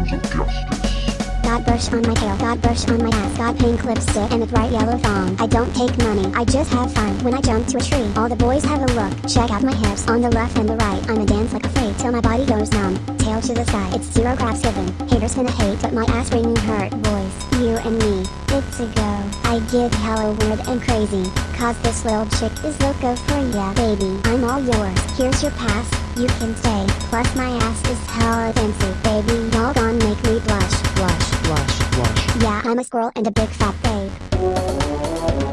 of justice got bush on my tail, got bush on my ass, got pink lipstick and a bright yellow thong. I don't take money, I just have fun. When I jump to a tree, all the boys have a look. Check out my hips on the left and the right. I'm a dance like a freak till my body goes numb. Tail to the sky, it's zero craps given. Haters gonna hate, but my ass ringing hurt, boys. You and me, it's a go. I give hello word and crazy. Cause this little chick is loco for ya, baby. I'm all yours, here's your pass, you can stay. Plus my ass is hella fancy, baby. Y'all gone, make me blush. I'm a squirrel and a big fat babe.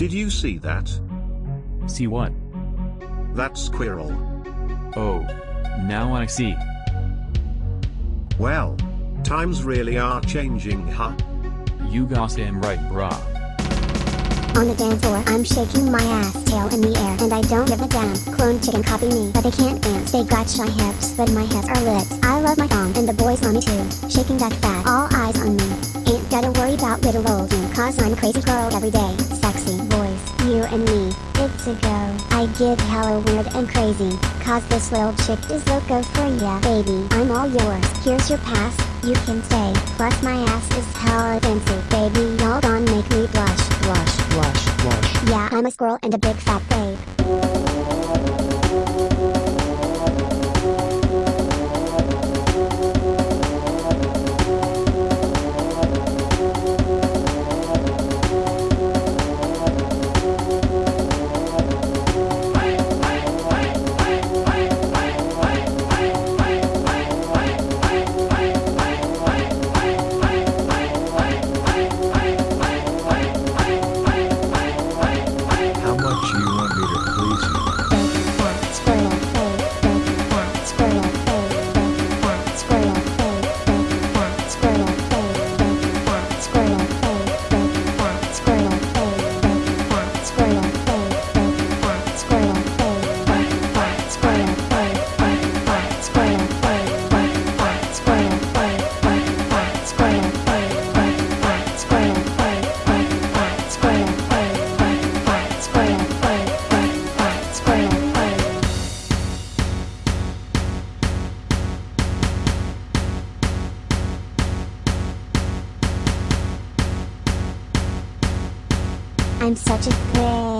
Did you see that? See what? That squirrel. Oh. Now I see. Well. Times really are changing huh? You got damn right brah on the dance floor, I'm shaking my ass tail in the air and I don't give a damn. Clone chicken copy me, but they can't dance. They got shy hips, but my hips are lit. I love my thong and the boys on me too. Shaking that fat, all eyes on me. Ain't gotta worry about little old me, cause I'm a crazy girl every day. Sexy boys, you and me, it's a go. I get hella weird and crazy, cause this little chick is loco for ya. Baby, I'm all yours, here's your pass, you can stay. Plus my ass is hella fancy, baby, y'all gon' make me blush, blush. I'm a squirrel and a big fat babe. I'm such a threat.